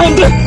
안돼.